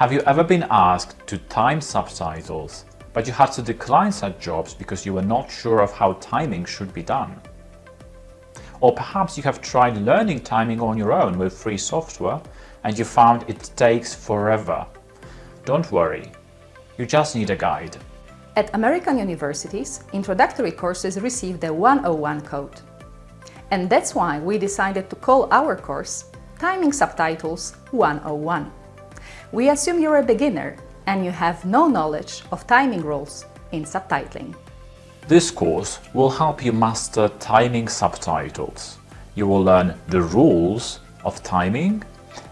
Have you ever been asked to time subtitles, but you had to decline such jobs because you were not sure of how timing should be done? Or perhaps you have tried learning timing on your own with free software and you found it takes forever. Don't worry, you just need a guide. At American universities, introductory courses receive the 101 code. And that's why we decided to call our course Timing Subtitles 101. We assume you're a beginner and you have no knowledge of timing rules in subtitling. This course will help you master timing subtitles. You will learn the rules of timing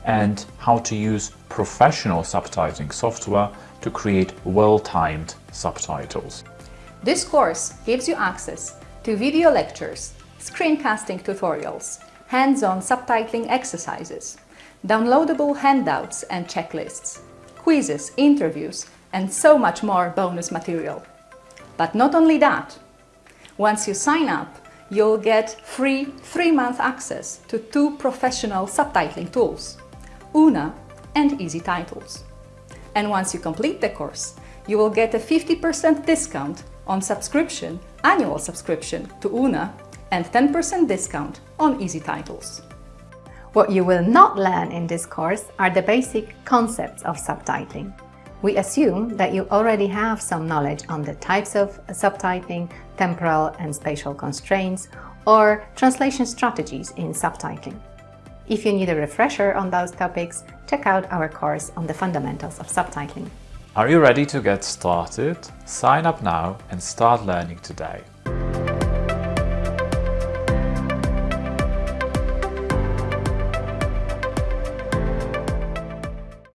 and how to use professional subtitling software to create well-timed subtitles. This course gives you access to video lectures, screencasting tutorials, hands-on subtitling exercises, downloadable handouts and checklists, quizzes, interviews, and so much more bonus material. But not only that, once you sign up, you'll get free three-month access to two professional subtitling tools, OOONA and EZTitles. And once you complete the course, you will get a 50% discount on subscription, annual subscription to OOONA and 10% discount on EZTitles. What you will not learn in this course are the basic concepts of subtitling. We assume that you already have some knowledge on the types of subtitling, temporal and spatial constraints, or translation strategies in subtitling. If you need a refresher on those topics, check out our course on the fundamentals of subtitling. Are you ready to get started? Sign up now and start learning today.